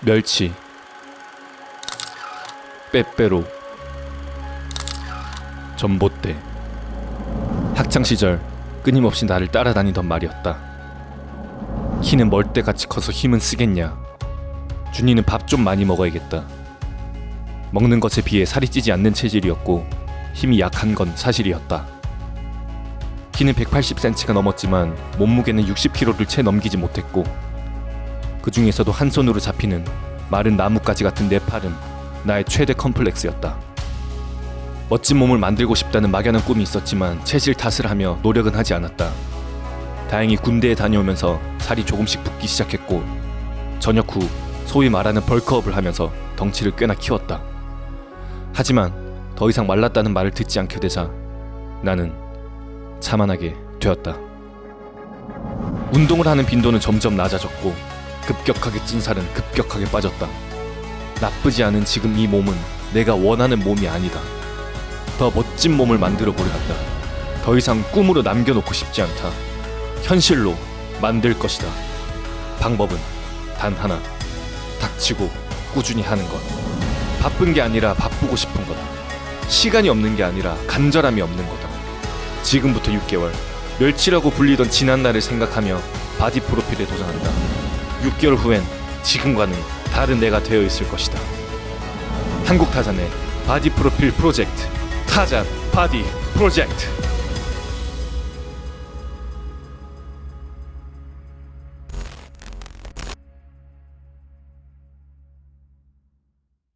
멸치 빼빼로 전봇대. 학창시절 끊임없이 나를 따라다니던 말이었다. 키는 멀대같이 커서 힘은 쓰겠냐? 준이는 밥 좀 많이 먹어야겠다. 먹는 것에 비해 살이 찌지 않는 체질이었고 힘이 약한 건 사실이었다. 키는 180cm가 넘었지만 몸무게는 60kg를 채 넘기지 못했고 그 중에서도 한 손으로 잡히는 마른 나뭇가지 같은 내 팔은 나의 최대 컴플렉스였다. 멋진 몸을 만들고 싶다는 막연한 꿈이 있었지만 체질 탓을 하며 노력은 하지 않았다. 다행히 군대에 다녀오면서 살이 조금씩 붙기 시작했고 전역 후 소위 말하는 벌크업을 하면서 덩치를 꽤나 키웠다. 하지만 더 이상 말랐다는 말을 듣지 않게 되자 나는 자만하게 되었다. 운동을 하는 빈도는 점점 낮아졌고 급격하게 찐 살은 급격하게 빠졌다. 나쁘지 않은 지금 이 몸은 내가 원하는 몸이 아니다. 더 멋진 몸을 만들어 보려 한다. 더 이상 꿈으로 남겨놓고 싶지 않다. 현실로 만들 것이다. 방법은 단 하나. 닥치고 꾸준히 하는 것. 바쁜 게 아니라 바쁘고 싶은 거다. 시간이 없는 게 아니라 간절함이 없는 거다. 지금부터 6개월 멸치라고 불리던 지난날을 생각하며 바디 프로필에 도전한다. 6개월 후엔 지금과는 다른 내가 되어 있을 것이다. 한국 타잔의 바디 프로필 프로젝트 타잔 바디 프로젝트